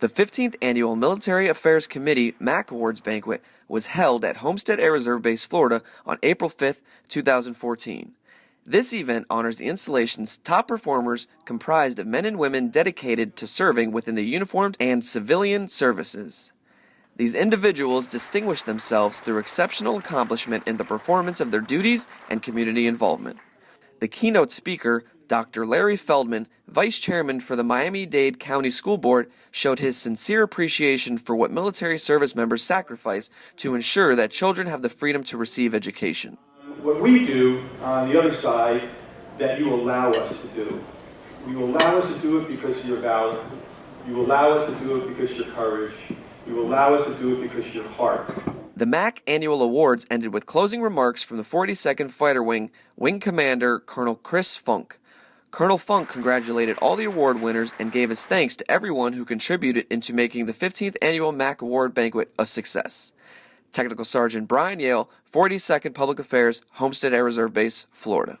The 15th Annual Military Affairs Committee MAC Awards Banquet was held at Homestead Air Reserve Base, Florida on April 5, 2014. This event honors the installation's top performers comprised of men and women dedicated to serving within the uniformed and civilian services. These individuals distinguish themselves through exceptional accomplishment in the performance of their duties and community involvement. The keynote speaker, Dr. Larry Feldman, Vice Chairman for the Miami Dade County School Board, showed his sincere appreciation for what military service members sacrifice to ensure that children have the freedom to receive education. What we do on the other side that you allow us to do. You allow us to do it because of your valor. You allow us to do it because of your courage. You allow us to do it because of your heart. The MAC annual awards ended with closing remarks from the 42nd Fighter Wing Wing Commander Colonel Chris Funk. Colonel Funk congratulated all the award winners and gave his thanks to everyone who contributed into making the 15th annual MAC Award banquet a success. Technical Sergeant Brian Yale, 42nd Public Affairs, Homestead Air Reserve Base, Florida.